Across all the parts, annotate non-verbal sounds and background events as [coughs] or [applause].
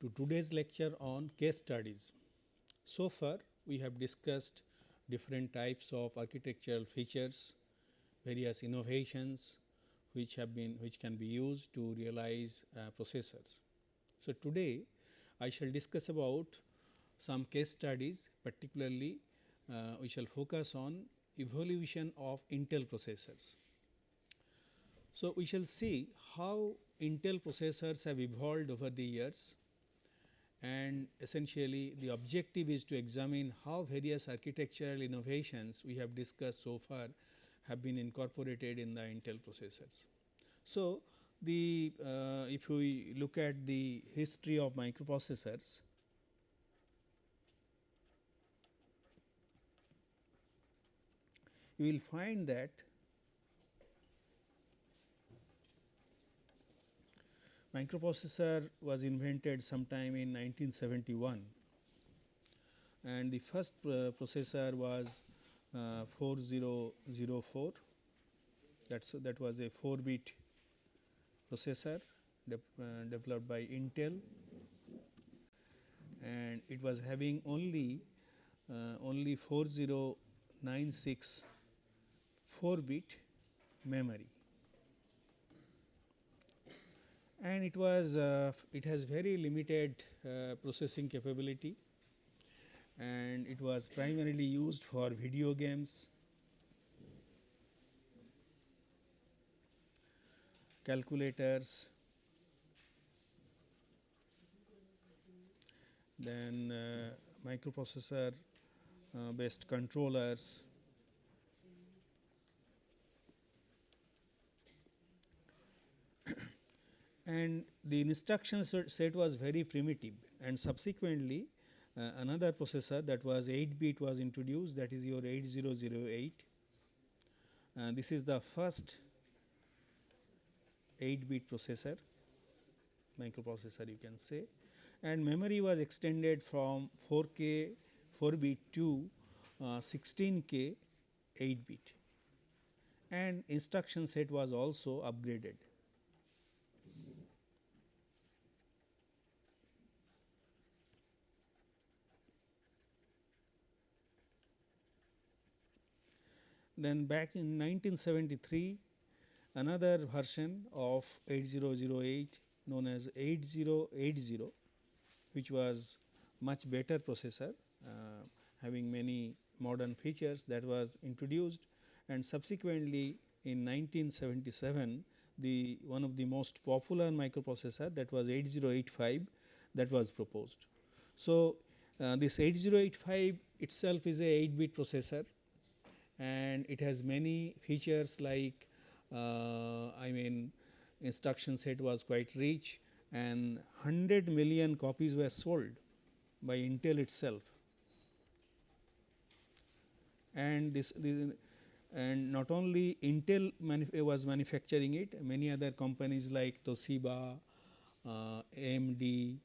to today's lecture on case studies. So far we have discussed different types of architectural features, various innovations which have been which can be used to realize uh, processors. So, today I shall discuss about some case studies particularly uh, we shall focus on evolution of Intel processors. So, we shall see how Intel processors have evolved over the years and essentially the objective is to examine how various architectural innovations we have discussed so far have been incorporated in the Intel processors. So, the uh, if we look at the history of microprocessors, you will find that microprocessor was invented sometime in 1971 and the first uh, processor was uh, 4004 that's that was a 4 bit processor de uh, developed by Intel. And it was having only uh, only 4096 4 bit memory and it was uh, it has very limited uh, processing capability. And it was primarily used for video games, calculators, then uh, microprocessor uh, based controllers and the instruction set was very primitive. And subsequently uh, another processor that was 8 bit was introduced that is your 8008 uh, this is the first 8 bit processor microprocessor you can say. And memory was extended from 4k 4 bit to uh, 16k 8 bit. And instruction set was also upgraded Then back in 1973 another version of 8008 known as 8080 which was much better processor uh, having many modern features that was introduced and subsequently in 1977 the one of the most popular microprocessor that was 8085 that was proposed. So, uh, this 8085 itself is a 8 bit processor and it has many features like uh, I mean instruction set was quite rich and 100 million copies were sold by Intel itself. And this, this and not only Intel manuf was manufacturing it, many other companies like Toshiba, uh, AMD,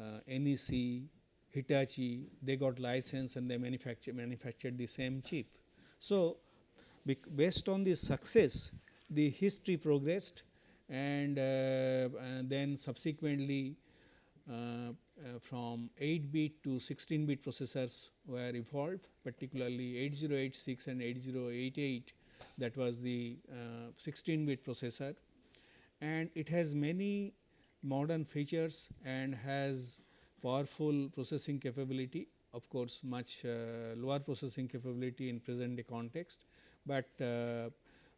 uh, NEC, Hitachi, they got license and they manufacture manufactured the same chip. So, based on this success the history progressed and, uh, and then subsequently uh, uh, from 8 bit to 16 bit processors were evolved particularly 8086 and 8088 that was the 16 bit processor. And it has many modern features and has powerful processing capability of course, much uh, lower processing capability in present day context, but uh,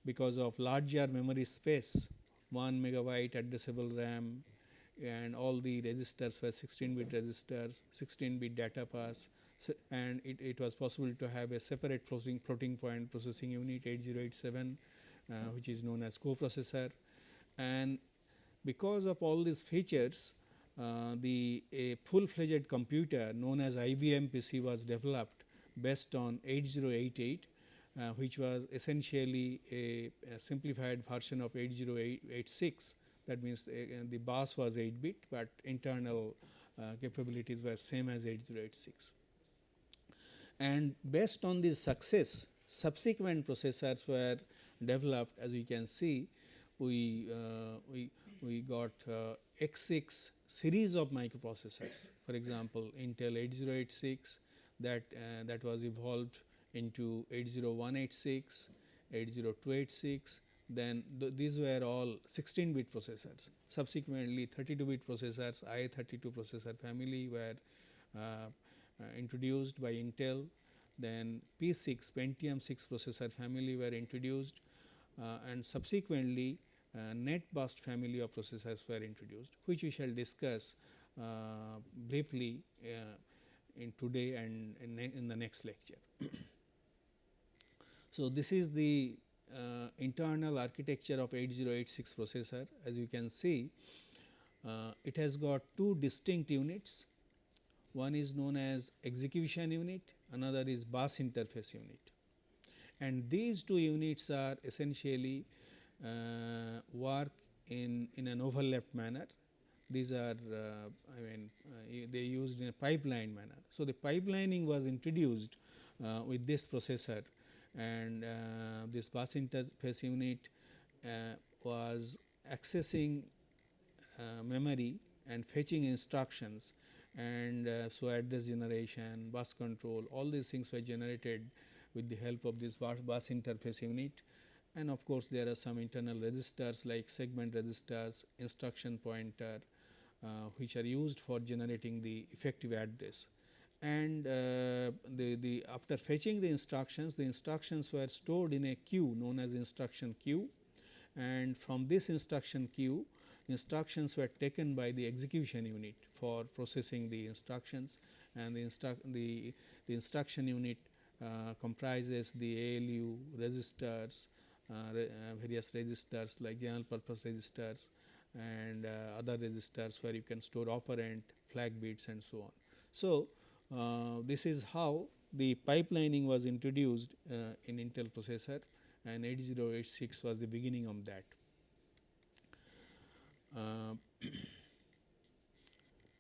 because of larger memory space 1 megabyte addressable RAM and all the registers were 16 bit registers, 16 bit data pass and it, it was possible to have a separate floating, floating point processing unit 8087 uh, which is known as coprocessor. And because of all these features the a full fledged computer known as IBM PC was developed based on 8088 uh, which was essentially a, a, simplified version of 8086 that means the, uh, the bus was 8 bit, but internal uh, capabilities were same as 8086. And based on this success subsequent processors were developed as you can see we, uh, we, we got uh, x86 series of microprocessors. For example, Intel 8086 that uh, that was evolved into 80186, 80286 then th these were all 16 bit processors. Subsequently 32 bit processors IA32 processor family were uh, uh, introduced by Intel then P6 Pentium 6 processor family were introduced uh, and subsequently uh, net bust family of processors were introduced which we shall discuss uh, briefly uh, in today and in, in the next lecture. [clears throat] so, this is the uh, internal architecture of 8086 processor. As you can see uh, it has got two distinct units. One is known as execution unit another is bus interface unit. And these two units are essentially work in, in an overlapped manner. These are uh, I mean uh, they used in a pipeline manner. So, the pipelining was introduced uh, with this processor and uh, this bus interface unit uh, was accessing memory and fetching instructions and so address generation, bus control all these things were generated with the help of this bus, bus interface unit and of course, there are some internal registers like segment registers, instruction pointer uh, which are used for generating the effective address. And uh, the, the after fetching the instructions, the instructions were stored in a queue known as instruction queue and from this instruction queue instructions were taken by the execution unit for processing the instructions and the, instru the, the instruction unit uh, comprises the ALU registers, re, various registers like general purpose registers and uh, other registers where you can store operand, flag bits and so on. So, this is how the pipelining was introduced in Intel processor and 8086 was the beginning of that. Uh,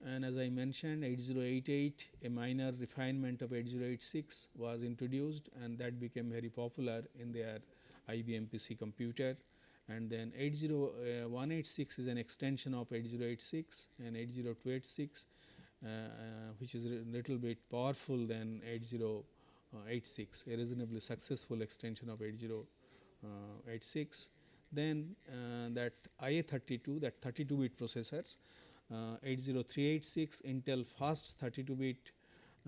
and as I mentioned 8088 a minor refinement of 8086 was introduced and that became very popular in their IBM PC computer. And then 80186 is an extension of 8086 and 80286 uh, uh, which is a little bit powerful than 8086 a reasonably successful extension of 8086 then uh, that IA32 that 32 bit processors uh, 80386 Intel fast 32 bit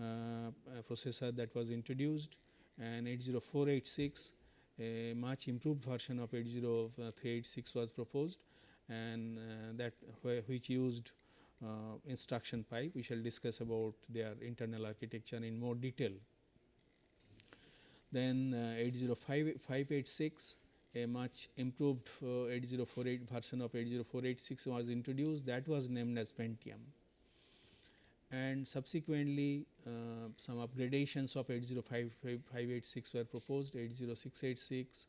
uh, processor that was introduced and 80486 a much improved version of 80386 was proposed and uh, that which used uh, instruction pipe. We shall discuss about their internal architecture in more detail. Then uh, 80586 a much improved uh, 8048 version of 80486 was introduced that was named as Pentium and subsequently uh, some upgradations of 805586 were proposed 80686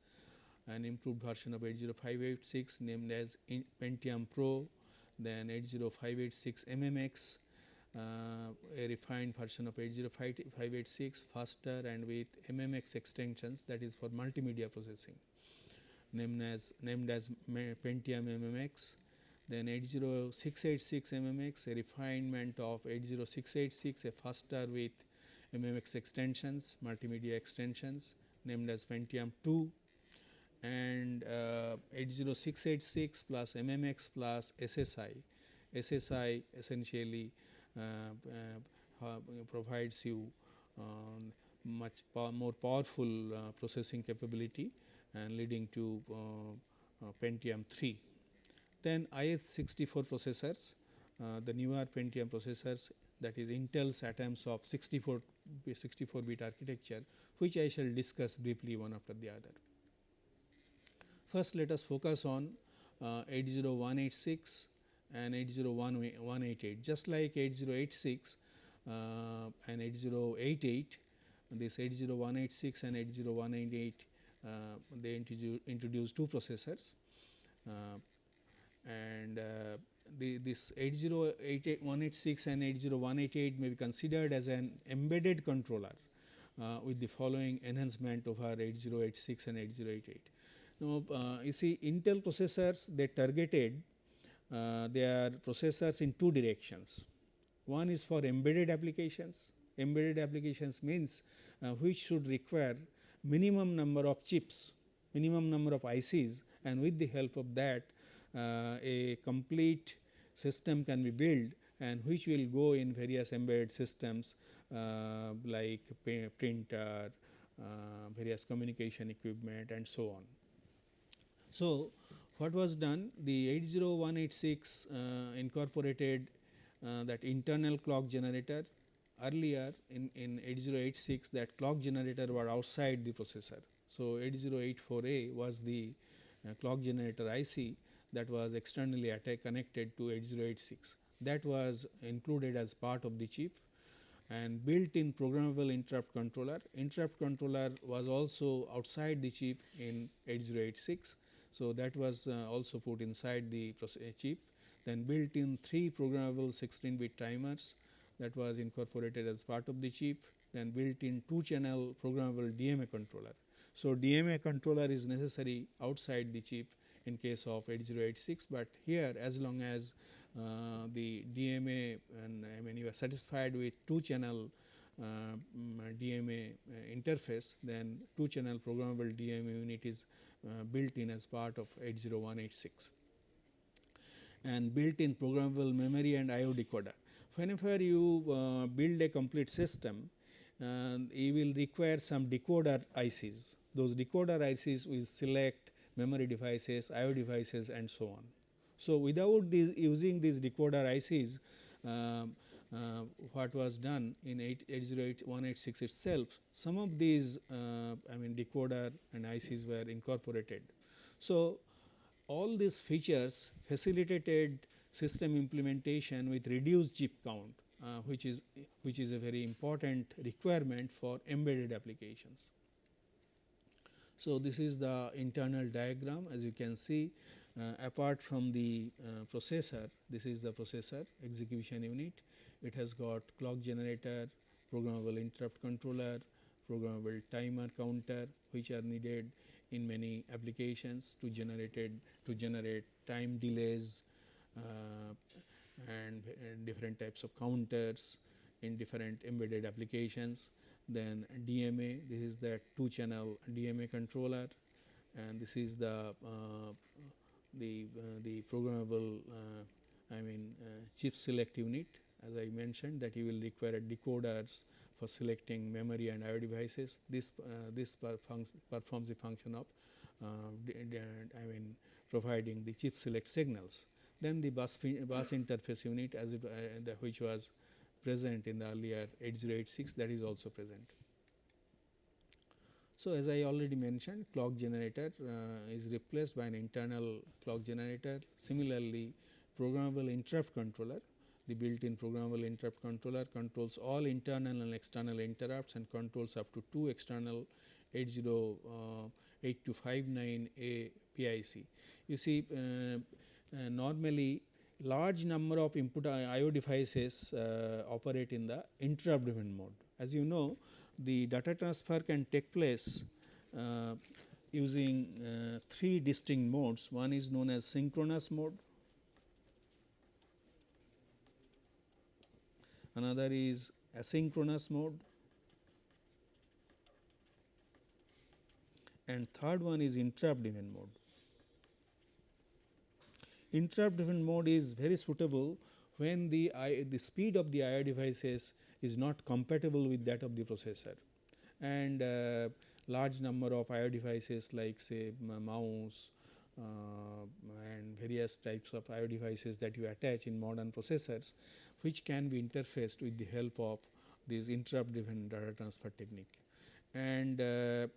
an improved version of 80586 named as Pentium Pro then 80586 MMX uh, a refined version of 80586 faster and with MMX extensions that is for multimedia processing named as named as Pentium MMX then 80686 MMX a refinement of 80686 a faster with MMX extensions multimedia extensions named as Pentium 2 and uh, 80686 plus MMX plus SSE. SSE essentially uh, uh, provides you um, much more powerful uh, processing capability and leading to uh, uh, Pentium 3. Then i64 processors, uh, the newer Pentium processors that is Intel's atoms of 64 64 bit architecture which I shall discuss briefly one after the other. First let us focus on uh, 80186 and 80188 just like 8086 uh, and 8088 this 80186 and 80188 uh, they introduced two processors uh, and uh, the, this 8088186 and 80188 may be considered as an embedded controller uh, with the following enhancement over 8086 and 8088. Now, uh, you see Intel processors they targeted uh, they processors in two directions. One is for embedded applications. Embedded applications means uh, which should require minimum number of chips, minimum number of ICs and with the help of that uh, a complete system can be built and which will go in various embedded systems uh, like printer, uh, various communication equipment and so on. So, what was done? The 80186 uh, incorporated uh, that internal clock generator earlier in, in 8086 that clock generator were outside the processor. So, 8084A was the uh, clock generator IC that was externally connected to 8086 that was included as part of the chip and built in programmable interrupt controller. Interrupt controller was also outside the chip in 8086. So, that was uh, also put inside the chip then built in 3 programmable 16 bit timers that was incorporated as part of the chip then built in 2 channel programmable DMA controller. So, DMA controller is necessary outside the chip in case of 8086, but here as long as uh, the DMA and I mean you are satisfied with 2 channel uh, mm, DMA uh, interface then 2 channel programmable DMA unit is uh, built in as part of 80186 and built in programmable memory and IO decoder. Whenever you uh, build a complete system, uh, you will require some decoder ICs. Those decoder ICs will select memory devices, IO devices and so on. So, without these using these decoder ICs, uh, uh, what was done in 808186 itself, some of these uh, I mean decoder and ICs were incorporated. So, all these features facilitated system implementation with reduced chip count, uh, which is which is a very important requirement for embedded applications. So, this is the internal diagram as you can see uh, apart from the uh, processor, this is the processor execution unit. It has got clock generator, programmable interrupt controller, programmable timer counter which are needed in many applications to generated to generate time delays uh, and uh, different types of counters in different embedded applications. Then DMA, this is the two channel DMA controller and this is the uh, the uh, the programmable uh, I mean uh, chip select unit as I mentioned that you will require decoders for selecting memory and IO devices. This this performs the function of I mean providing the chip select signals. Then the bus, bus interface unit as it, uh, which was present in the earlier 8086 that is also present. So, as I already mentioned clock generator uh, is replaced by an internal clock generator. Similarly, programmable interrupt controller the built in programmable interrupt controller controls all internal and external interrupts and controls up to 2 external 808259A PIC. You see uh, uh, normally large number of input IO devices uh, operate in the interrupt driven mode. As you know the data transfer can take place uh, using uh, three distinct modes. One is known as synchronous mode, another is asynchronous mode and third one is interrupt driven mode. Interrupt driven mode is very suitable when the, I, the speed of the IO devices is not compatible with that of the processor and uh, large number of IO devices like say mouse uh, and various types of IO devices that you attach in modern processors which can be interfaced with the help of this interrupt driven data transfer technique. And uh,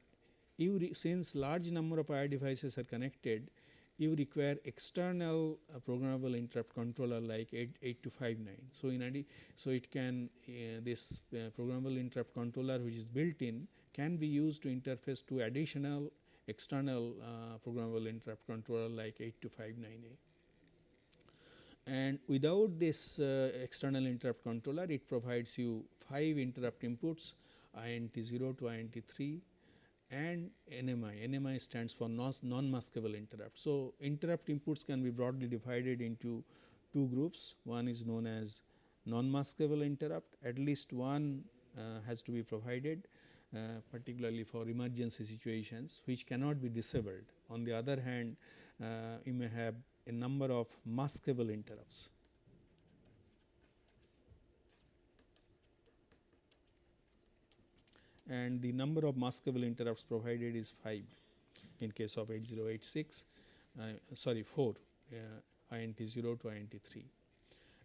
since large number of IO devices are connected you require external uh, programmable interrupt controller like 8259. So, in so it can uh, this uh, programmable interrupt controller which is built in can be used to interface to additional external uh, programmable interrupt controller like 8259A. And without this uh, external interrupt controller it provides you 5 interrupt inputs INT 0 to INT 3 and NMI. NMI stands for non-maskable interrupt. So, interrupt inputs can be broadly divided into two groups. One is known as non-maskable interrupt, at least one uh, has to be provided uh, particularly for emergency situations which cannot be disabled. On the other hand, uh, you may have a number of maskable interrupts. And the number of maskable interrupts provided is 5 in case of 8086 uh, sorry 4 uh, INT 0 to INT 3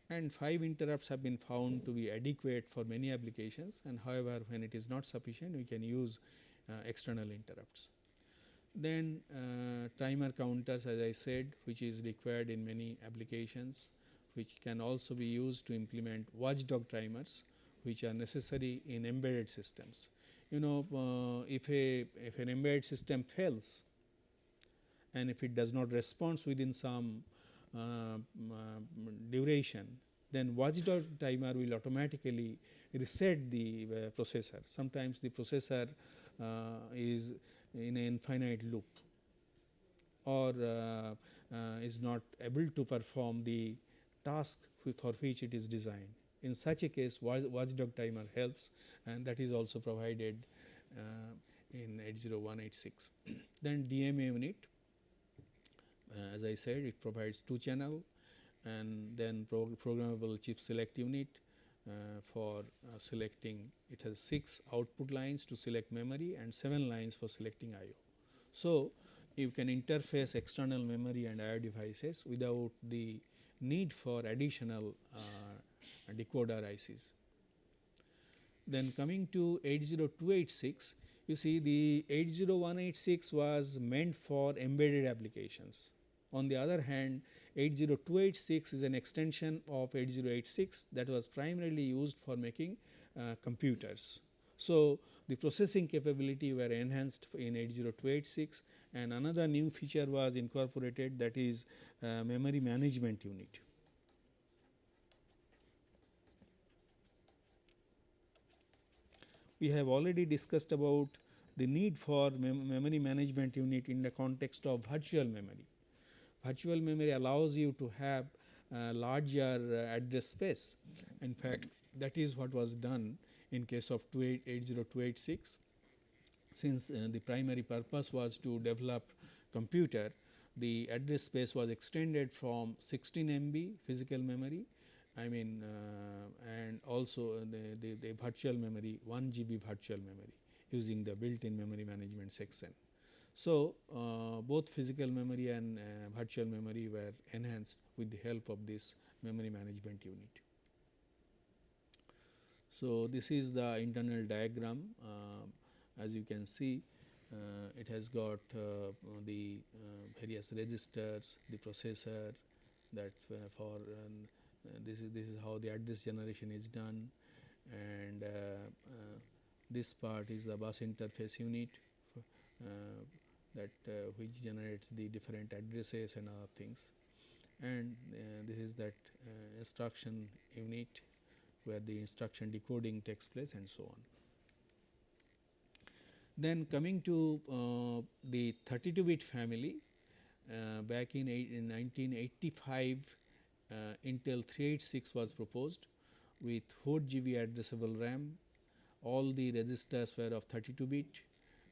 and 5 interrupts have been found to be adequate for many applications and however, when it is not sufficient we can use uh, external interrupts. Then uh, timer counters as I said which is required in many applications which can also be used to implement watchdog timers which are necessary in embedded systems you know uh, if a if an embedded system fails and if it does not respond within some uh, duration then watchdog timer will automatically reset the uh, processor. Sometimes the processor uh, is in an infinite loop or uh, uh, is not able to perform the task for which it is designed. In such a case watchdog timer helps and that is also provided uh, in 80186. [clears throat] then DMA unit uh, as I said it provides 2 channel and then pro programmable chip select unit uh, for uh, selecting it has 6 output lines to select memory and 7 lines for selecting IO. So, you can interface external memory and IO devices without the need for additional uh, decoder ICs. Then coming to 80286, you see the 80186 was meant for embedded applications. On the other hand, 80286 is an extension of 8086 that was primarily used for making uh, computers. So, the processing capability were enhanced in 80286 and another new feature was incorporated that is uh, memory management unit. We have already discussed about the need for mem memory management unit in the context of virtual memory. Virtual memory allows you to have uh, larger uh, address space. In fact, that is what was done in case of 80286. Since uh, the primary purpose was to develop computer, the address space was extended from 16 MB physical memory I mean uh, and also the, the, the, virtual memory 1 GB virtual memory using the built in memory management section. So, uh, both physical memory and uh, virtual memory were enhanced with the help of this memory management unit. So, this is the internal diagram uh, as you can see uh, it has got uh, the various registers, the processor that for um, uh, this is this is how the address generation is done and uh, uh, this part is the bus interface unit that which generates the different addresses and other things and this is that instruction unit where the instruction decoding takes place and so on. Then coming to uh, the 32 bit family uh, back in, in 1985 uh, Intel 386 was proposed with 4 GB addressable RAM. All the registers were of 32 bit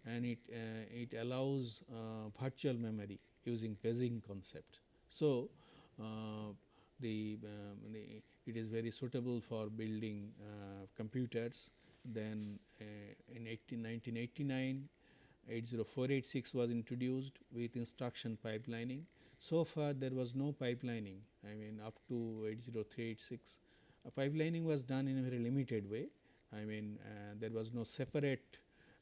and it, uh, it allows uh, virtual memory using paging concept. So, uh, the, um, the, it is very suitable for building uh, computers. Then uh, in 18, 1989, 80486 was introduced with instruction pipelining so far there was no pipelining I mean up to 80386 uh, pipelining was done in a very limited way I mean uh, there was no separate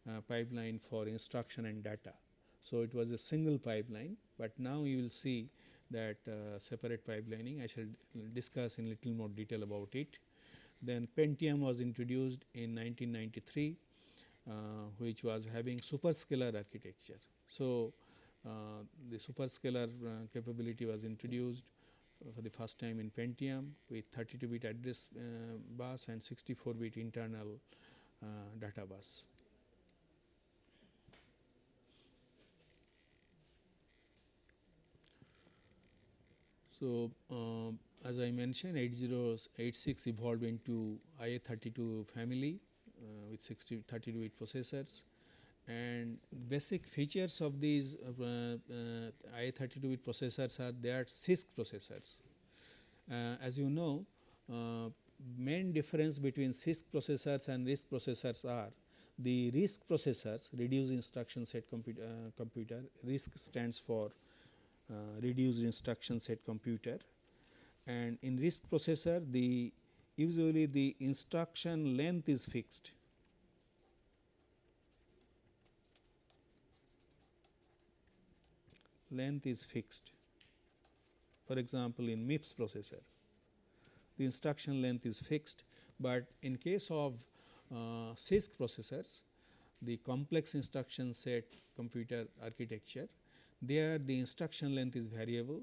uh, pipeline for instruction and data. So, it was a single pipeline, but now you will see that uh, separate pipelining I shall discuss in little more detail about it. Then Pentium was introduced in 1993 uh, which was having superscalar architecture. So, uh, the superscalar uh, capability was introduced for the first time in Pentium with 32 bit address uh, bus and 64 bit internal data bus. So, as I mentioned 8086 evolved into IA32 family uh, with 60, 32 bit processors and basic features of these uh, uh IA32 bit processors are they are CISC processors. Uh, as you know uh, main difference between CISC processors and RISC processors are the RISC processors reduced instruction set computer, computer RISC stands for reduced instruction set computer and in RISC processor the usually the instruction length is fixed. Length is fixed. For example, in MIPS processor, the instruction length is fixed, but in case of uh, CISC processors, the complex instruction set computer architecture, there the instruction length is variable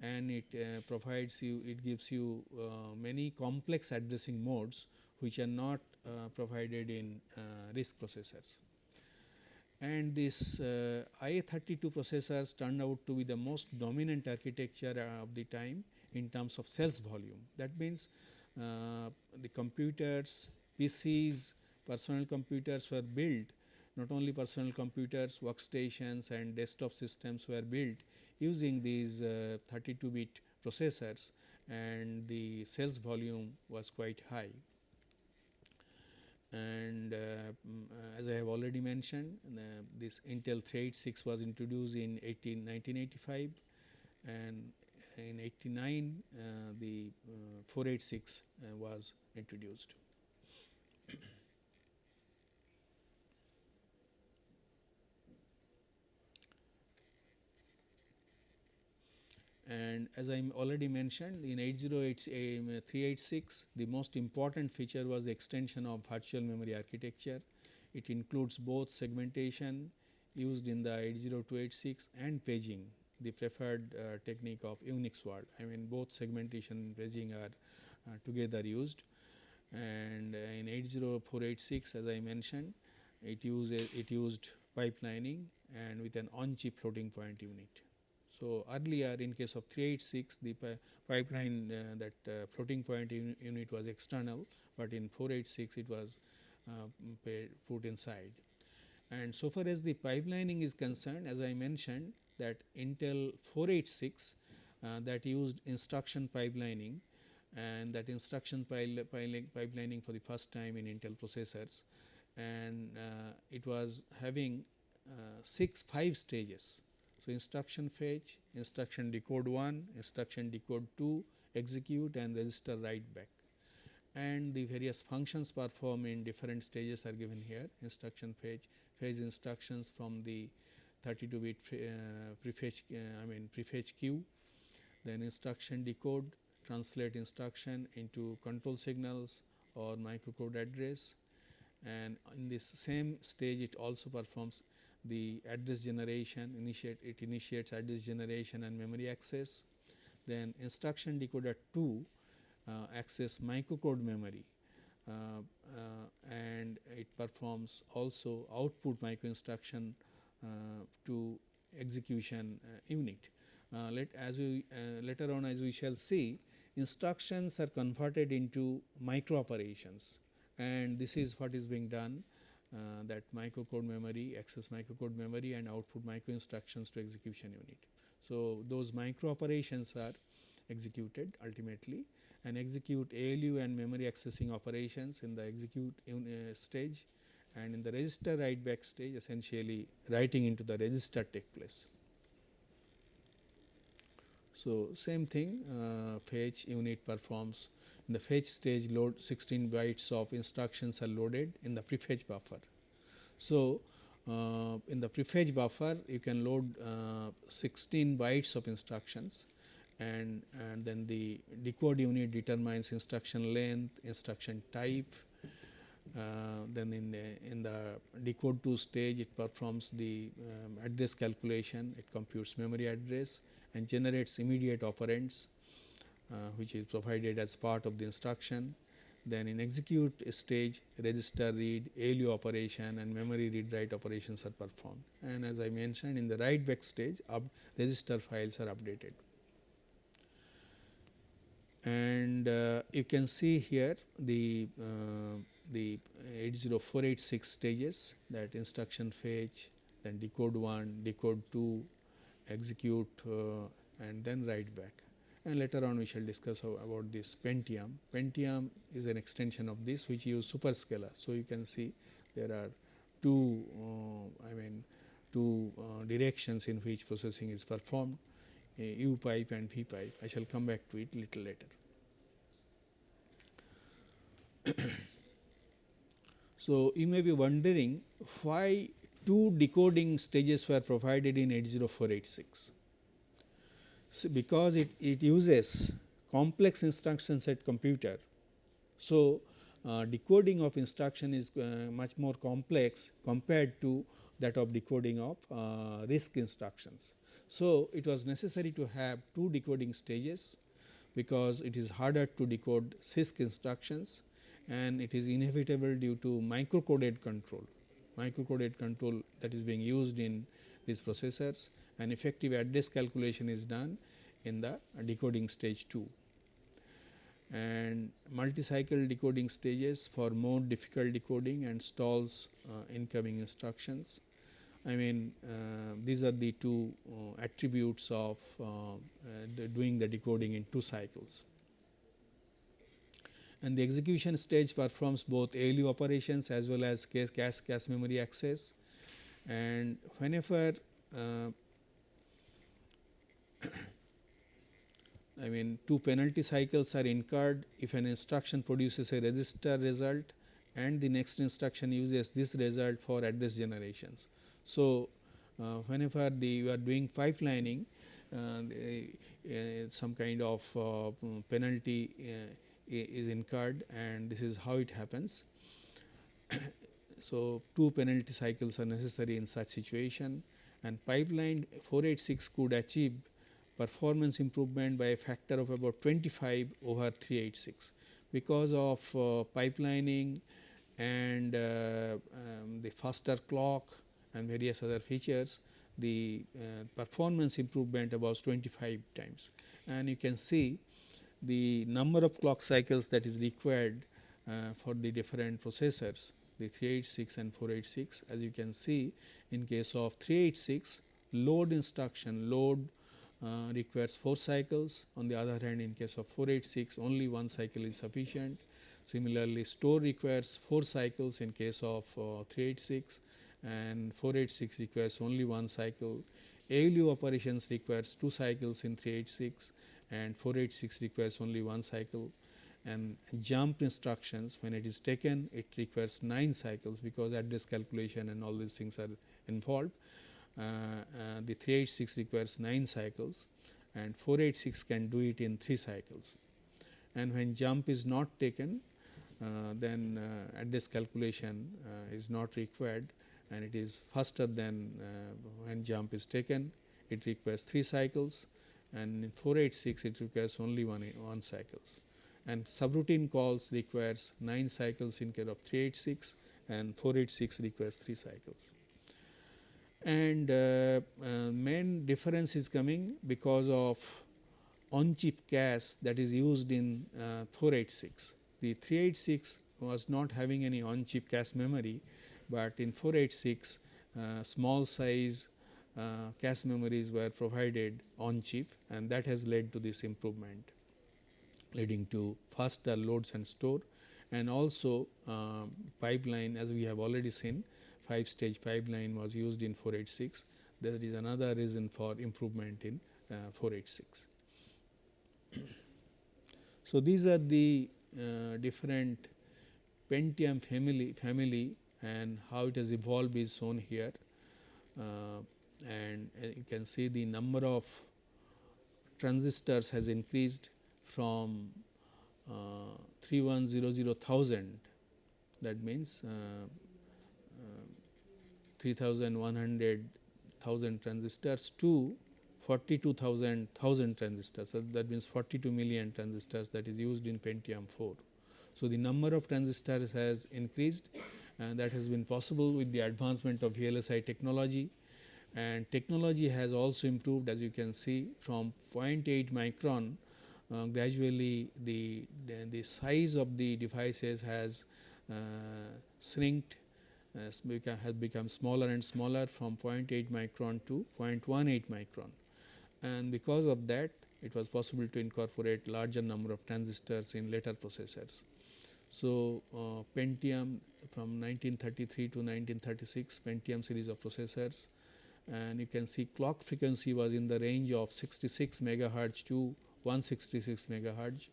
and it uh, provides you it gives you uh, many complex addressing modes which are not uh, provided in uh, RISC processors. And this uh, IA32 processors turned out to be the most dominant architecture uh, of the time in terms of sales volume. That means, the computers, PCs, personal computers were built not only personal computers, workstations and desktop systems were built using these uh, 32 bit processors and the sales volume was quite high. And uh, uh, as I have already mentioned this Intel 386 was introduced in 18, 1985 and in 89 uh, the uh, 486 uh, was introduced. And as I already mentioned in 808386 the most important feature was the extension of virtual memory architecture. It includes both segmentation used in the 80286 and paging the preferred uh, technique of Unix world. I mean both segmentation and paging are uh, together used and uh, in 80486 as I mentioned it used it used pipelining and with an on chip floating point unit. So, earlier in case of 386 the pipeline uh, that uh, floating point un unit was external, but in 486 it was uh, put inside. And so far as the pipelining is concerned as I mentioned that Intel 486 uh, that used instruction pipelining and that instruction pipelining for the first time in Intel processors and uh, it was having uh, 6 5 stages so, instruction fetch, instruction decode 1, instruction decode 2, execute and register write back. And the various functions performed in different stages are given here. Instruction fetch, fetch instructions from the 32 bit uh, prefetch uh, I mean prefetch queue, then instruction decode translate instruction into control signals or microcode address. And in this same stage it also performs the address generation initiate it initiates address generation and memory access. Then instruction decoder 2 uh, access microcode memory uh, uh, and it performs also output micro instruction uh, to execution uh, unit. Let as we later on as we shall see instructions are converted into micro operations and this is what is being done uh, that microcode memory, access microcode memory and output micro instructions to execution unit. So, those micro operations are executed ultimately and execute ALU and memory accessing operations in the execute uh, stage and in the register write back stage essentially writing into the register take place. So, same thing uh, fetch unit performs in the fetch stage load 16 bytes of instructions are loaded in the prefetch buffer. So, uh, in the prefetch buffer you can load uh, 16 bytes of instructions and, and then the decode unit determines instruction length, instruction type. Uh, then in the, in the decode 2 stage it performs the um, address calculation, it computes memory address and generates immediate operands which is provided as part of the instruction. Then in execute stage register read, ALU operation and memory read write operations are performed and as I mentioned in the write back stage up register files are updated. and uh, you can see here the uh, the 80486 stages that instruction fetch then decode 1 decode 2 execute uh, and then write back and later on we shall discuss about this Pentium. Pentium is an extension of this which use superscalar. So, you can see there are two uh, I mean two uh, directions in which processing is performed U pipe and V pipe. I shall come back to it little later. [coughs] so, you may be wondering why two decoding stages were provided in 80486. So, because it, it uses complex instruction set computer. So, uh, decoding of instruction is uh, much more complex compared to that of decoding of uh, RISC instructions. So, it was necessary to have two decoding stages because it is harder to decode CISC instructions and it is inevitable due to microcoded control, microcoded control that is being used in these processors and effective address calculation is done in the decoding stage 2 and multi-cycle decoding stages for more difficult decoding and stalls uh, incoming instructions. I mean uh, these are the two uh, attributes of uh, the doing the decoding in two cycles. And the execution stage performs both ALU operations as well as cache, cache, cache memory access. And whenever I mean two penalty cycles are incurred if an instruction produces a register result and the next instruction uses this result for address generations. So, uh, whenever the you are doing pipelining uh, uh, some kind of uh, penalty uh, is incurred and this is how it happens. [coughs] so, two penalty cycles are necessary in such situation and pipeline 486 could achieve performance improvement by a factor of about 25 over 386 because of uh, pipelining and uh, um, the faster clock and various other features the uh, performance improvement about 25 times. And you can see the number of clock cycles that is required uh, for the different processors the 386 and 486 as you can see in case of 386 load instruction load uh, requires 4 cycles on the other hand in case of 486 only one cycle is sufficient similarly store requires 4 cycles in case of uh, 386 and 486 requires only one cycle. ALU operations requires two cycles in 386 and 486 requires only one cycle and jump instructions when it is taken it requires 9 cycles because address calculation and all these things are involved. Uh, uh, the 386 requires 9 cycles and 486 can do it in 3 cycles. And when jump is not taken uh, then address calculation is not required and it is faster than when jump is taken. It requires 3 cycles and in 486 it requires only one, one cycles and subroutine calls requires 9 cycles in case of 386 and 486 requires 3 cycles. And uh, uh, main difference is coming because of on chip cache that is used in uh, 486. The 386 was not having any on chip cache memory but in 486 uh, small size uh, cache memories were provided on chip and that has led to this improvement leading to faster loads and store and also uh, pipeline as we have already seen 5 stage pipeline was used in 486 there is another reason for improvement in uh, 486. so, these are the uh, different Pentium family family and how it has evolved is shown here. Uh, and uh, you can see the number of transistors has increased from uh, 3100,000 that means uh, 3100,000 transistors to 42,000 thousand transistors. So, that means 42 million transistors that is used in Pentium 4. So, the number of transistors has increased and that has been possible with the advancement of VLSI technology and technology has also improved as you can see from 0.8 micron uh, gradually the, the, the size of the devices has uh, shrinked has become, has become smaller and smaller from 0.8 micron to 0.18 micron. And because of that it was possible to incorporate larger number of transistors in later processors. So, uh, Pentium from 1933 to 1936 Pentium series of processors. And you can see clock frequency was in the range of 66 megahertz to 166 megahertz.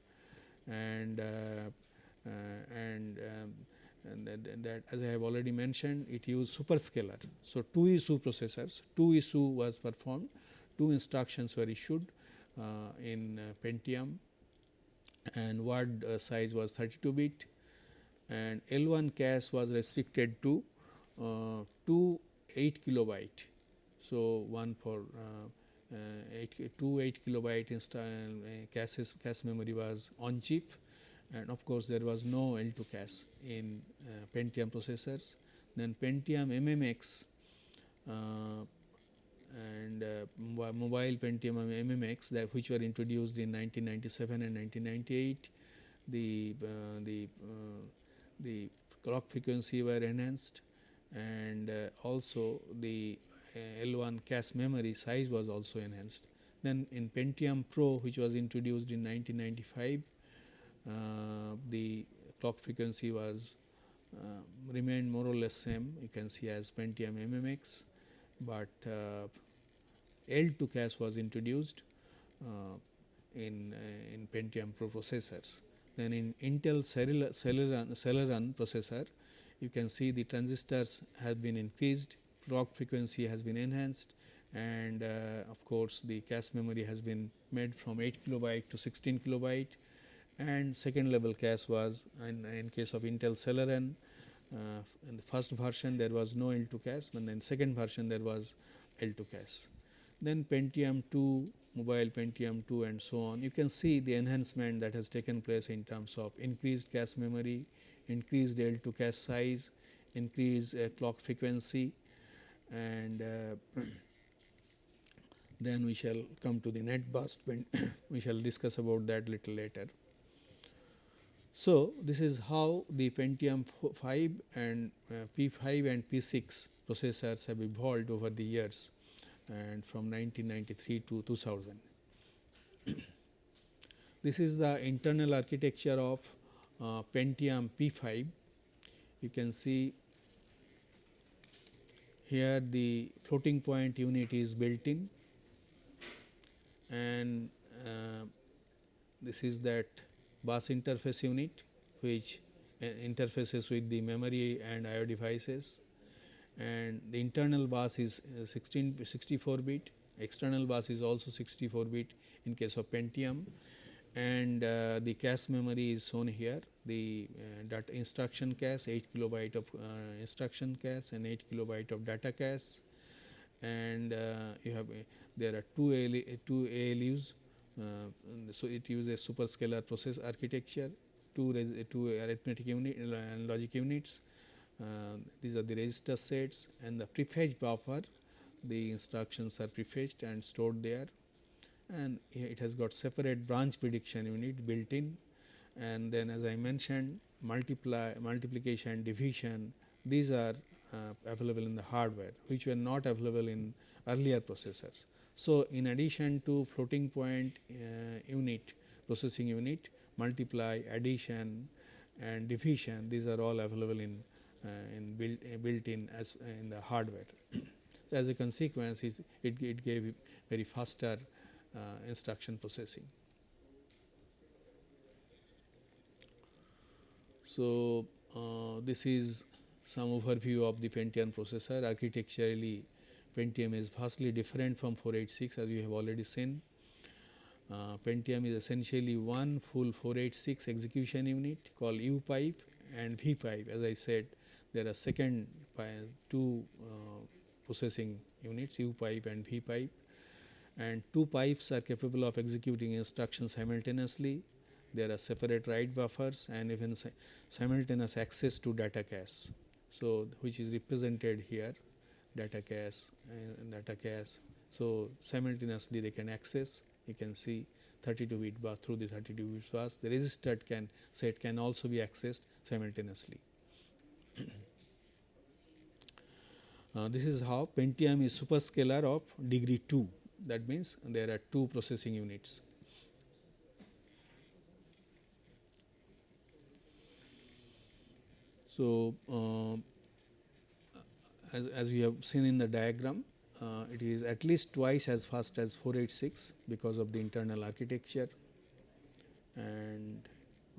And uh, uh, and, um, and that, that, as I have already mentioned it used superscalar. So, 2 issue processors 2 issue was performed 2 instructions were issued uh, in uh, Pentium and word uh, size was 32 bit and L1 cache was restricted to uh, 2 8 kilobyte. So, one for uh, uh, 8, 2 8 kilobyte insta cache memory was on chip and of course, there was no L2 cache in Pentium processors. Then Pentium MMX and uh, mobile Pentium MMX that which were introduced in 1997 and 1998. The, uh, the, uh, the clock frequency were enhanced and uh, also the uh, L1 cache memory size was also enhanced. Then in Pentium Pro which was introduced in 1995, uh, the clock frequency was remained more or less same you can see as Pentium MMX, but L2 cache was introduced uh, in, uh, in Pentium Pro processors. Then in Intel Celeron, Celeron processor, you can see the transistors have been increased, clock frequency has been enhanced and uh, of course, the cache memory has been made from 8 kilobyte to 16 kilobyte and second level cache was in, in case of Intel Celeron uh, in the first version there was no L2 cache, but in second version there was L2 cache then Pentium 2, mobile Pentium 2 and so on. You can see the enhancement that has taken place in terms of increased cache memory, increased L2 cache size, increased uh, clock frequency and uh, [clears throat] then we shall come to the NetBurst when [clears throat] we shall discuss about that little later. So, this is how the Pentium 5 and uh, P5 and P6 processors have evolved over the years and from 1993 to 2000. [coughs] this is the internal architecture of uh, Pentium P5. You can see here the floating point unit is built in and uh, this is that bus interface unit which uh, interfaces with the memory and IO devices. And the internal bus is uh, 16 64 bit. External bus is also 64 bit in case of Pentium. And uh, the cache memory is shown here. The uh, data instruction cache 8 kilobyte of uh, instruction cache and 8 kilobyte of data cache. And uh, you have there are two two ALUs so it uses superscalar process architecture two two arithmetic unit and logic units. Uh, these are the register sets and the prefetch buffer. The instructions are prefetched and stored there. And it has got separate branch prediction unit built in. And then as I mentioned multiply multiplication division these are uh, available in the hardware which were not available in earlier processors. So, in addition to floating point uh, unit processing unit multiply addition and division these are all available in uh, in built, uh, built in as uh, in the hardware. as a consequence, it, it gave very faster instruction processing. So, uh, this is some overview of the Pentium processor. Architecturally, Pentium is vastly different from 486 as you have already seen. Uh, Pentium is essentially one full 486 execution unit called U pipe and V pipe as I said there are second two uh, processing units U pipe and V pipe and two pipes are capable of executing instructions simultaneously. There are separate write buffers and even si simultaneous access to data cache. So, which is represented here data cache and data cache. So, simultaneously they can access you can see 32 bit bus through the 32 bit bus. The registered can set can also be accessed simultaneously. [clears throat] uh, this is how Pentium is superscalar of degree 2 that means there are two processing units. So, uh, as, as we have seen in the diagram, uh, it is at least twice as fast as 486 because of the internal architecture and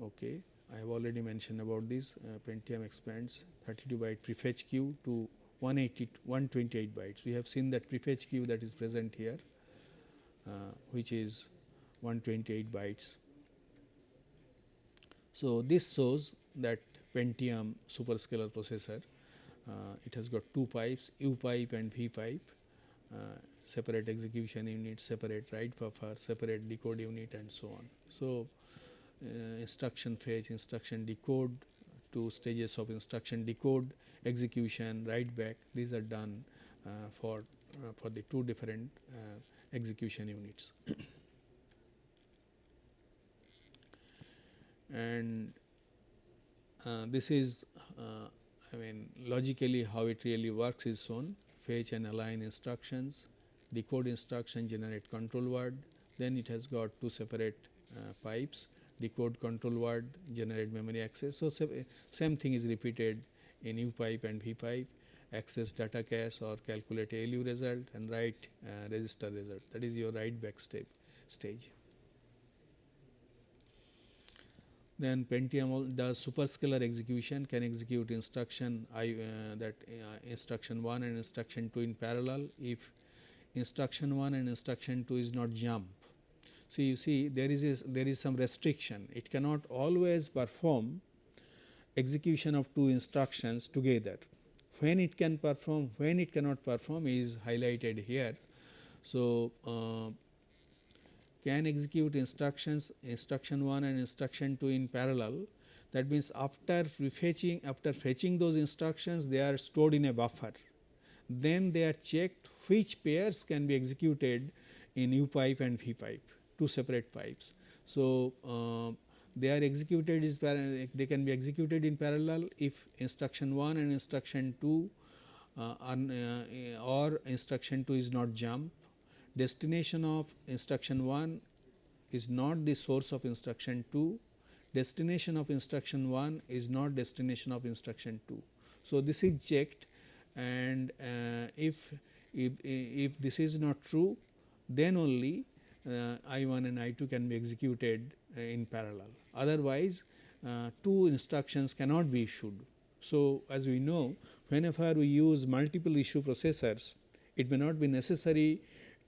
okay I have already mentioned about this uh, Pentium expands 32 byte prefetch queue to 180 128 bytes. We have seen that prefetch queue that is present here uh, which is 128 bytes. So, this shows that Pentium superscalar processor it has got two pipes U pipe and V pipe uh, separate execution unit, separate write buffer, separate decode unit and so on. So, uh, instruction fetch, instruction decode, two stages of instruction decode, execution, write back these are done uh, for uh, for the two different uh, execution units. [coughs] and uh, this is I mean logically how it really works is shown fetch and align instructions, decode instruction generate control word, then it has got two separate uh, pipes. Decode control word generate memory access. So, same thing is repeated in U pipe and V pipe. Access data cache or calculate ALU result and write uh, register result. That is your write back step stage. Then Pentium does superscalar execution can execute instruction I uh, that uh, instruction 1 and instruction 2 in parallel if instruction 1 and instruction 2 is not jump. So, you see there is a, there is some restriction it cannot always perform execution of two instructions together. When it can perform when it cannot perform is highlighted here. So, uh, can execute instructions instruction 1 and instruction 2 in parallel. That means after fetching after fetching those instructions they are stored in a buffer. Then they are checked which pairs can be executed in U pipe and V pipe two separate pipes. So, uh, they are executed is they can be executed in parallel if instruction 1 and instruction 2 uh, uh, or instruction 2 is not jump destination of instruction 1 is not the source of instruction 2, destination of instruction 1 is not destination of instruction 2. So, this is checked and uh, if, if, if this is not true then only uh, I 1 and I 2 can be executed uh, in parallel otherwise uh, two instructions cannot be issued. So, as we know whenever we use multiple issue processors it may not be necessary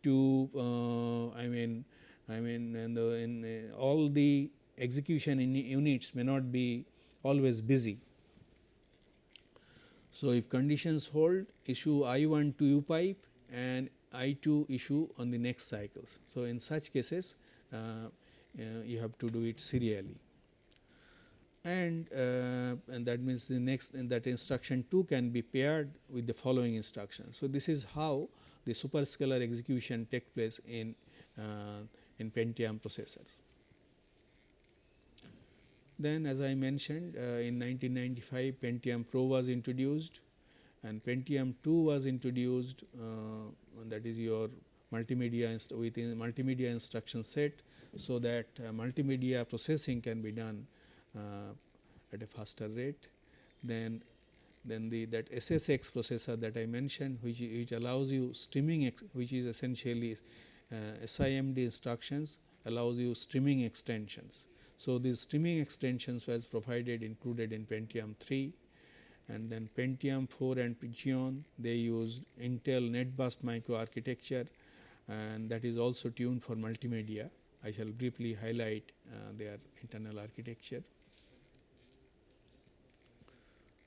to uh, I mean I mean in, the, in uh, all the execution in units may not be always busy. So, if conditions hold issue I 1 to U pipe and I 2 issue on the next cycles. So, in such cases uh, uh, you have to do it serially and, uh, and that means the next that instruction 2 can be paired with the following instruction. So, this is how the superscalar execution take place in, uh, in Pentium processors. Then as I mentioned uh, in 1995 Pentium Pro was introduced and Pentium 2 was introduced uh, that is your multimedia within multimedia instruction set. So, that uh, multimedia processing can be done uh, at a faster rate. Then then the that SSE processor that I mentioned which, which allows you streaming which is essentially uh, SIMD instructions allows you streaming extensions. So, these streaming extensions was provided included in Pentium 3 and then Pentium 4 and Xeon they use Intel NetBurst microarchitecture and that is also tuned for multimedia. I shall briefly highlight uh, their internal architecture.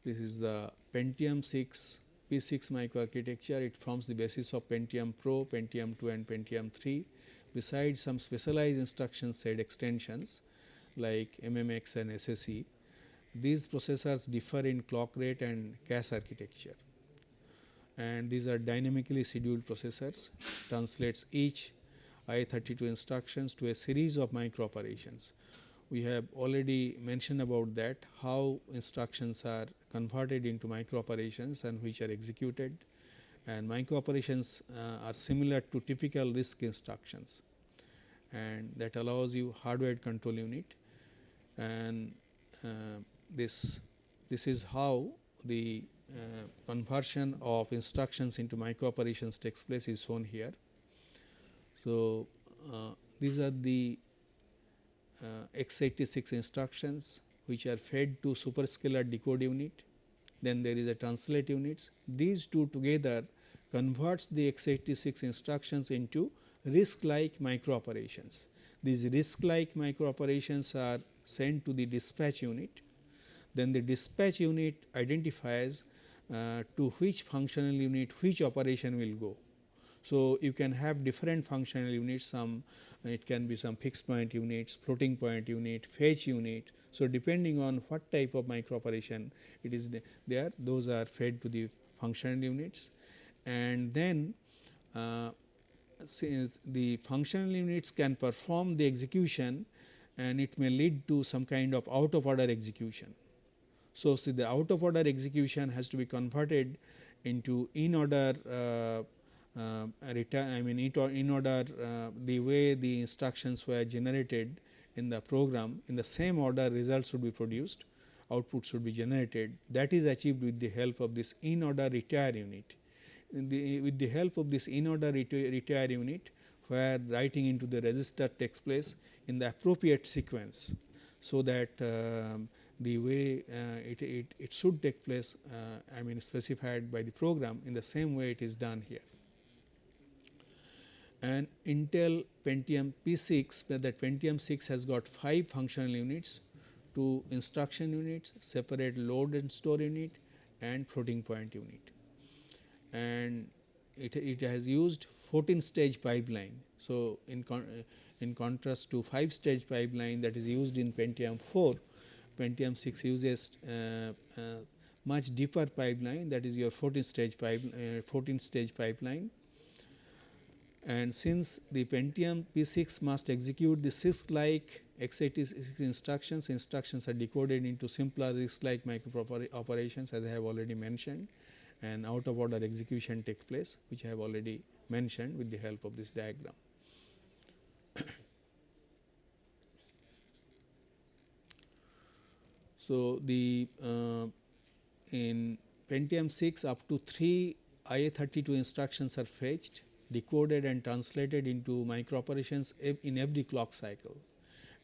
This is the Pentium 6 P6 microarchitecture. It forms the basis of Pentium Pro, Pentium 2 and Pentium 3. Besides some specialized instruction set extensions like MMX and SSE, these processors differ in clock rate and cache architecture and these are dynamically scheduled processors translates each I32 instructions to a series of micro operations. We have already mentioned about that how instructions are converted into micro operations and which are executed. And micro operations uh, are similar to typical RISC instructions. And that allows you hardware control unit. And uh, this this is how the uh, conversion of instructions into micro operations takes place is shown here. So, uh, these are the x86 instructions which are fed to superscalar decode unit, then there is a translate units. These two together converts the x86 instructions into RISC like micro operations. These RISC like micro operations are sent to the dispatch unit, then the dispatch unit identifies uh, to which functional unit which operation will go. So, you can have different functional units some it can be some fixed point units, floating point unit, fetch unit. So, depending on what type of micro operation it is there those are fed to the functional units and then uh, since the functional units can perform the execution and it may lead to some kind of out of order execution. So, see the out of order execution has to be converted into in order uh, uh, I mean in order uh, the way the instructions were generated in the program in the same order results should be produced output should be generated that is achieved with the help of this in order retire unit. The, with the help of this in order retire unit where writing into the register takes place in the appropriate sequence. So, that um, the way uh, it, it, it, should take place uh, I mean specified by the program in the same way it is done here. And Intel Pentium P6 where that Pentium 6 has got 5 functional units, 2 instruction units, separate load and store unit and floating point unit. And it, it has used 14 stage pipeline. So, in, con in contrast to 5 stage pipeline that is used in Pentium 4, Pentium 6 uses uh, uh, much deeper pipeline that is your 14 stage pipe, uh, 14 stage pipeline. And since the Pentium P6 must execute the CISC like x86 instructions, instructions are decoded into simpler RISC like micro operations as I have already mentioned and out of order execution takes place which I have already mentioned with the help of this diagram. [coughs] So, the uh, in Pentium 6 up to 3 IA32 instructions are fetched, decoded and translated into micro operations in every clock cycle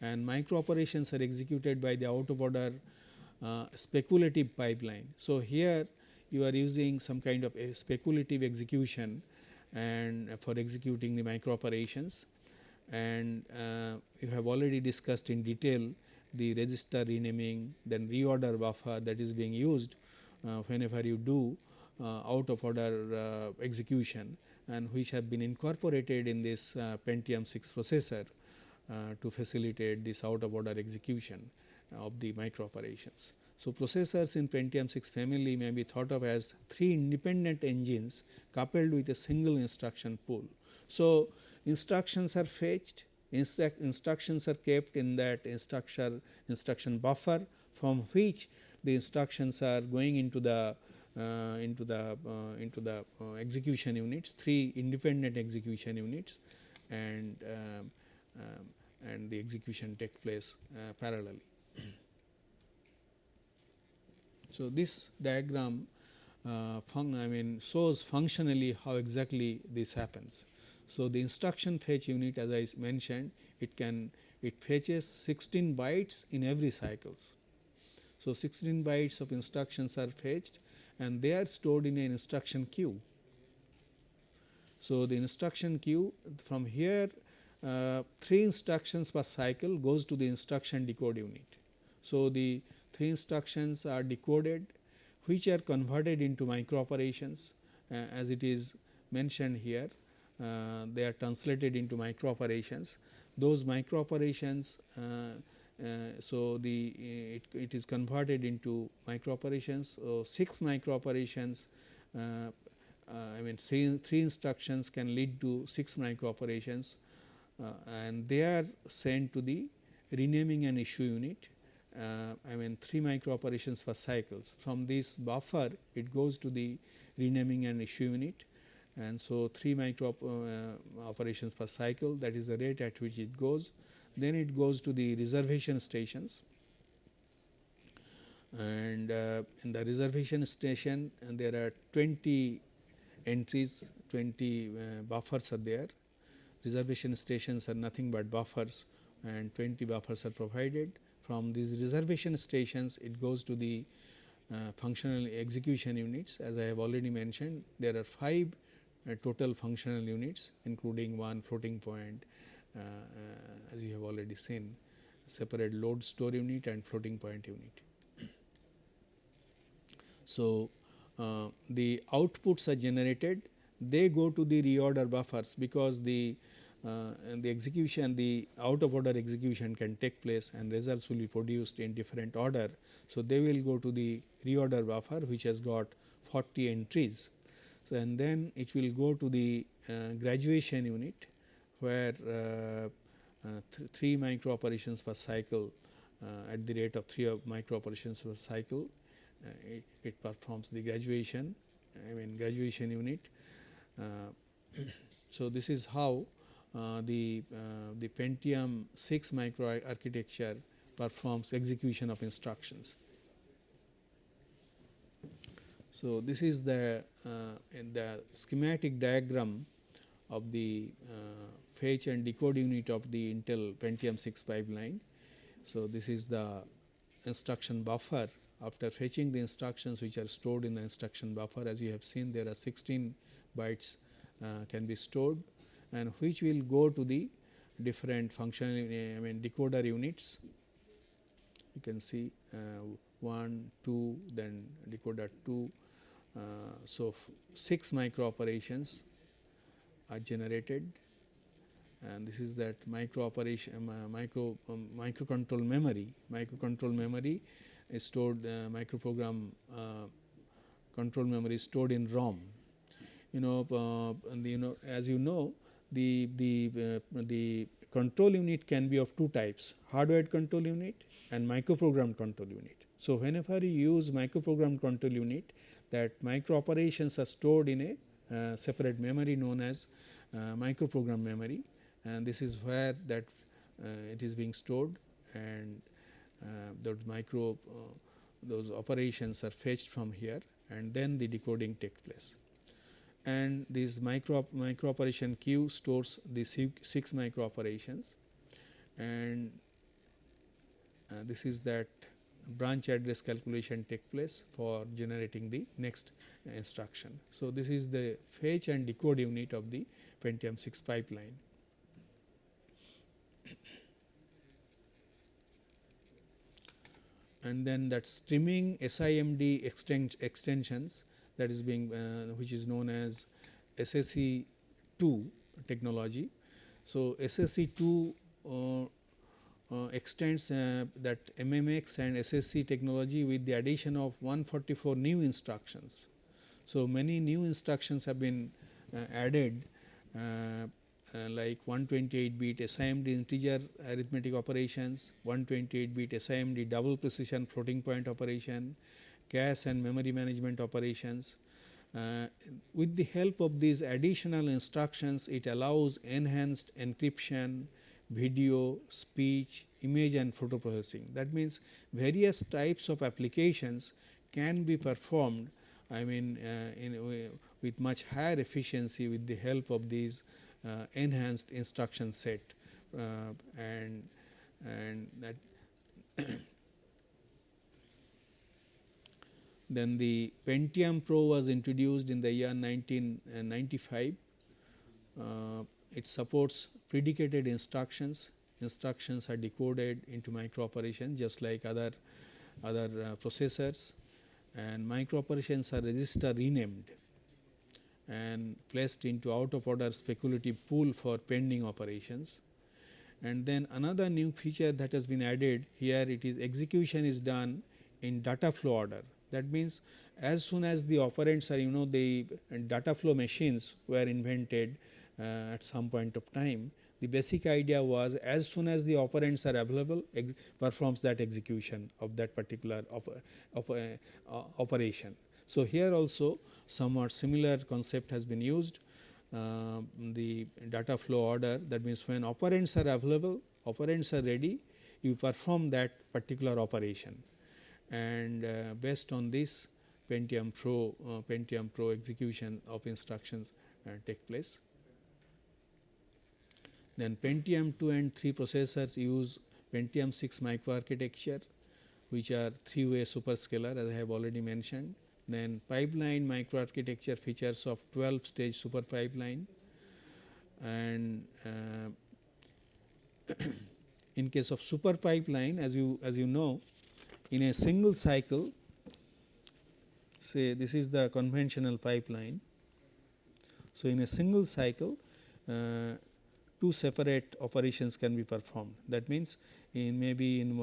and micro operations are executed by the out of order uh, speculative pipeline. So, here you are using some kind of a speculative execution and for executing the micro operations and uh, you have already discussed in detail the register renaming then reorder buffer that is being used uh, whenever you do uh, out of order uh, execution and which have been incorporated in this uh, Pentium 6 processor uh, to facilitate this out of order execution of the micro operations. So, processors in Pentium 6 family may be thought of as three independent engines coupled with a single instruction pool. So, instructions are fetched Instruct instructions are kept in that instruction instruction buffer from which the instructions are going into the uh, into the uh, into the uh, execution units three independent execution units and um, um, and the execution take place uh, parallelly. [clears throat] so, this diagram uh, I mean shows functionally how exactly this happens. So, the instruction fetch unit as I mentioned it can it fetches 16 bytes in every cycles. So, 16 bytes of instructions are fetched and they are stored in an instruction queue. So, the instruction queue from here uh, 3 instructions per cycle goes to the instruction decode unit. So, the 3 instructions are decoded which are converted into micro operations uh, as it is mentioned here uh, they are translated into micro operations. Those micro operations, uh, so the it, it is converted into micro operations. So, 6 micro operations I mean three, three instructions can lead to 6 micro operations uh, and they are sent to the renaming and issue unit uh, I mean 3 micro operations per cycles. From this buffer it goes to the renaming and issue unit and so 3 micro uh, operations per cycle that is the rate at which it goes. Then it goes to the reservation stations. And uh, in the reservation station there are 20 entries 20 uh, buffers are there. Reservation stations are nothing but buffers and 20 buffers are provided. From these reservation stations it goes to the uh, functional execution units. As I have already mentioned there are 5 uh, total functional units including one floating point as you have already seen separate load store unit and floating point unit. So, uh, the outputs are generated they go to the reorder buffers because the uh, the execution the out of order execution can take place and results will be produced in different order. So, they will go to the reorder buffer which has got 40 entries. So, and then it will go to the uh, graduation unit where uh, uh th 3 micro operations per cycle uh, at the rate of 3 micro operations per cycle uh, it, it, performs the graduation I mean graduation unit. Uh, [coughs] so, this is how uh, the, the Pentium 6 micro architecture performs execution of instructions. So, this is the in the schematic diagram of the fetch and decode unit of the Intel Pentium 6 pipeline. So, this is the instruction buffer. After fetching the instructions which are stored in the instruction buffer as you have seen there are 16 bytes uh, can be stored and which will go to the different functional I mean decoder units. You can see uh, 1 2 then decoder 2 uh, so 6 micro operations are generated and this is that micro operation um, micro um, microcontrol memory microcontrol memory is stored uh, microprogram uh, control memory is stored in ROM. You know, uh, the, you know as you know the the the control unit can be of two types hardwired control unit and microprogram control unit. So, whenever you use microprogram control unit that micro operations are stored in a uh, separate memory known as uh, microprogram memory and this is where that uh, it is being stored and uh, those micro uh, those operations are fetched from here and then the decoding takes place. And this micro micro operation queue stores the 6 micro operations and uh, this is that branch address calculation take place for generating the next instruction. So, this is the fetch and decode unit of the Pentium 6 pipeline. And then that streaming SIMD extensions that is being uh, which is known as SSE 2 technology. So, SSE 2 uh, uh, extends uh, that MMX and SSE technology with the addition of 144 new instructions. So, many new instructions have been uh, added uh, like 128 bit SIMD integer arithmetic operations, 128 bit SIMD double precision floating point operation, cache and memory management operations. Uh, with the help of these additional instructions, it allows enhanced encryption, video, speech, image and photo processing. That means, various types of applications can be performed I mean uh, in, with much higher efficiency with the help of these enhanced instruction set uh, and and that [coughs] then the Pentium Pro was introduced in the year 1995. Uh, it supports predicated instructions. Instructions are decoded into micro operations just like other other uh, processors and micro operations are register renamed and placed into out of order speculative pool for pending operations. And then another new feature that has been added here it is execution is done in data flow order. That means, as soon as the operands are you know the data flow machines were invented uh, at some point of time the basic idea was as soon as the operands are available performs that execution of that particular of, of uh, operation. So, here also somewhat similar concept has been used uh, the data flow order that means when operands are available operands are ready you perform that particular operation and uh, based on this Pentium Pro uh, Pentium Pro execution of instructions uh, take place. Then Pentium 2 and 3 processors use Pentium 6 microarchitecture which are 3 way superscalar as I have already mentioned. Then pipeline microarchitecture features of 12 stage super pipeline and uh, [clears throat] in case of super pipeline as you as you know in a single cycle say this is the conventional pipeline. So, in a single cycle uh, two separate operations can be performed that means in maybe in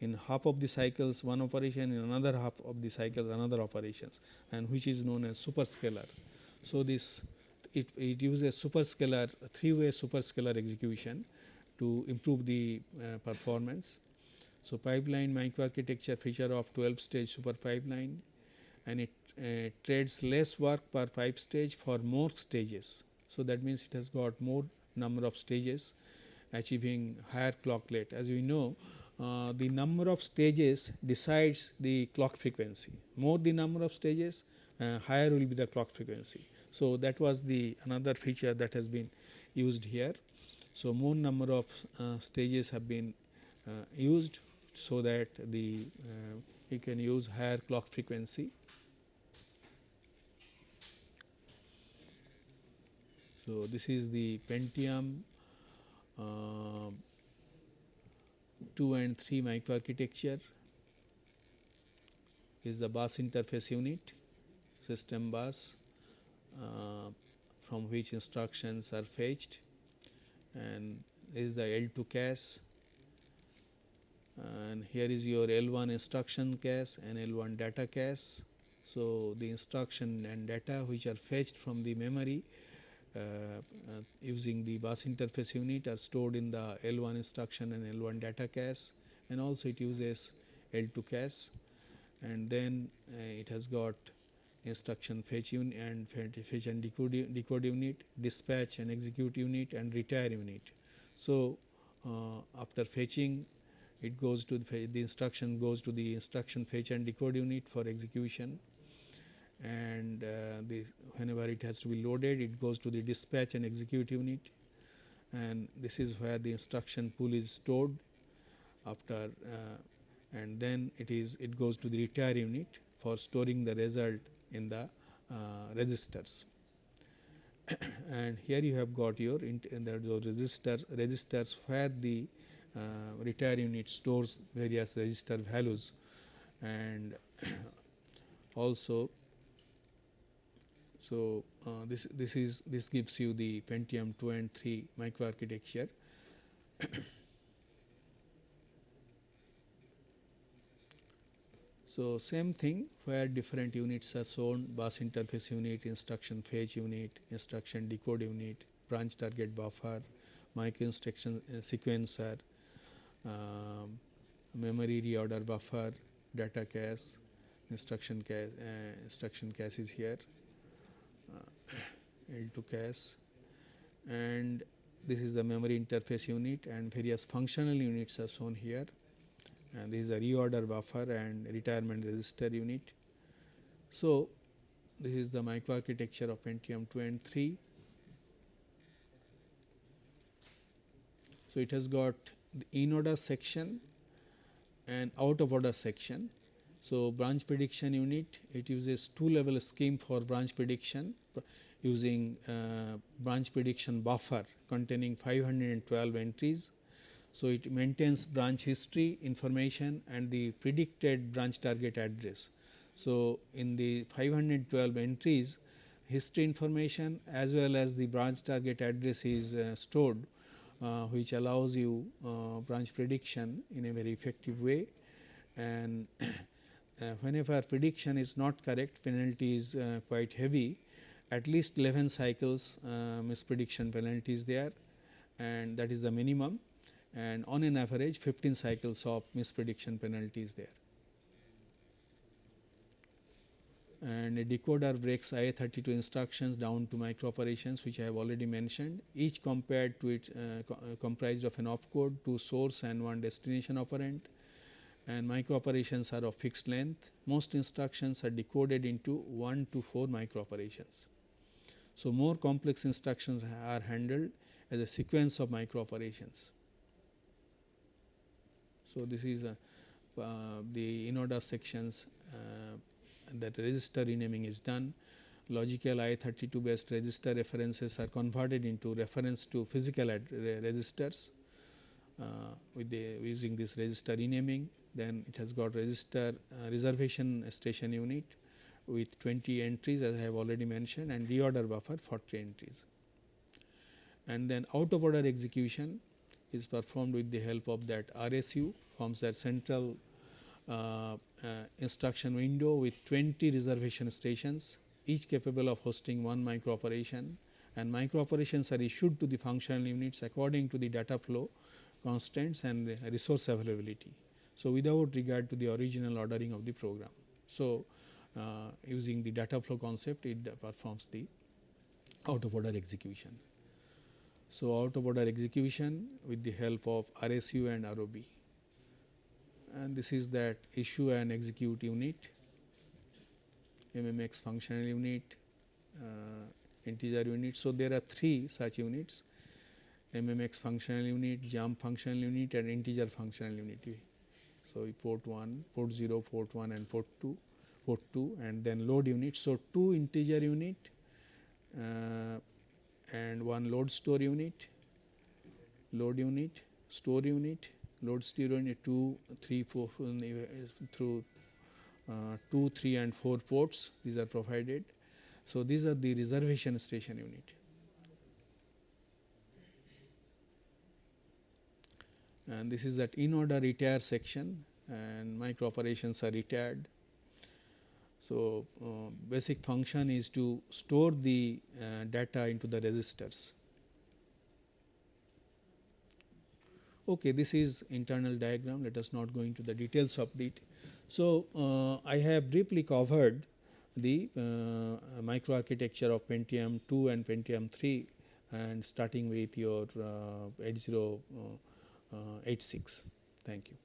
in half of the cycles one operation in another half of the cycles another operations and which is known as superscalar. So, this it, it uses superscalar three way superscalar execution to improve the uh, performance. So, pipeline microarchitecture feature of 12 stage super pipeline and it uh, trades less work per pipe stage for more stages. So, that means it has got more number of stages achieving higher clock rate. As we know uh, the number of stages decides the clock frequency. More the number of stages uh, higher will be the clock frequency. So, that was the another feature that has been used here. So, more number of uh, stages have been uh, used so that the uh, you can use higher clock frequency. So, this is the Pentium 2 and 3 microarchitecture is the bus interface unit system bus uh, from which instructions are fetched and is the L2 cache and here is your L1 instruction cache and L1 data cache. So, the instruction and data which are fetched from the memory using the bus interface unit are stored in the L1 instruction and L1 data cache and also it uses L2 cache and then uh, it has got instruction fetch unit and fetch and decode, decode unit, dispatch and execute unit and retire unit. So, uh, after fetching it goes to the, the, instruction goes to the instruction fetch and decode unit for execution and uh, the whenever it has to be loaded it goes to the dispatch and execute unit. And this is where the instruction pool is stored after uh, and then it is it goes to the retire unit for storing the result in the uh, registers. [coughs] And here you have got your the registers registers where the uh, retire unit stores various register values. And [coughs] also so, uh, this this is this gives you the Pentium 2 and 3 microarchitecture. so, same thing where different units are shown bus interface unit, instruction fetch unit, instruction decode unit, branch target buffer, micro instruction uh, sequencer, um, memory reorder buffer, data cache, instruction cache, uh, instruction cache is here. Uh, L2 cache and this is the memory interface unit and various functional units are shown here and this is a reorder buffer and retirement register unit. So, this is the microarchitecture of Pentium 2 and 3. So, it has got the in order section and out of order section. So, branch prediction unit it uses two level scheme for branch prediction using uh, branch prediction buffer containing 512 entries. So, it maintains branch history information and the predicted branch target address. So, in the 512 entries history information as well as the branch target address is uh, stored uh, which allows you uh, branch prediction in a very effective way and [clears throat] whenever prediction is not correct penalty is uh, quite heavy. At least 11 cycles uh, misprediction penalty is there and that is the minimum. And on an average 15 cycles of misprediction penalty is there. And a decoder breaks IA32 instructions down to micro operations which I have already mentioned each compared to it uh, co uh, comprised of an opcode, two source and one destination operand and micro operations are of fixed length. Most instructions are decoded into 1 to 4 micro operations. So, more complex instructions are handled as a sequence of micro operations. So, this is a, uh, the in-order sections uh, that register renaming is done. Logical I32 based register references are converted into reference to physical registers uh, with the using this register renaming. Then it has got register uh, reservation station unit with 20 entries as I have already mentioned and reorder buffer 40 entries. And then out of order execution is performed with the help of that RSU forms that central uh, uh, instruction window with 20 reservation stations each capable of hosting one micro operation and micro operations are issued to the functional units according to the data flow constraints and resource availability. So, without regard to the original ordering of the program. So, uh, using the data flow concept it performs the out of order execution. So, out of order execution with the help of RSU and ROB and this is that issue and execute unit, MMX functional unit, uh, integer unit. So, there are three such units MMX functional unit, jump functional unit and integer functional unit. So, port 1, port 0, port 1 and port 2, port 2 and then load unit. So, 2 integer unit uh, and 1 load store unit, load unit, store unit, load store unit 2, 3, 4 through uh, 2, 3 and 4 ports these are provided. So, these are the reservation station unit. And this is that in order retire section and micro operations are retired. So, uh, basic function is to store the uh, data into the registers. Okay, this is internal diagram, let us not go into the details of it. So, uh, I have briefly covered the uh, microarchitecture of Pentium 2 and Pentium 3 and starting with your uh, 80 uh, Uh, 86. Thank you.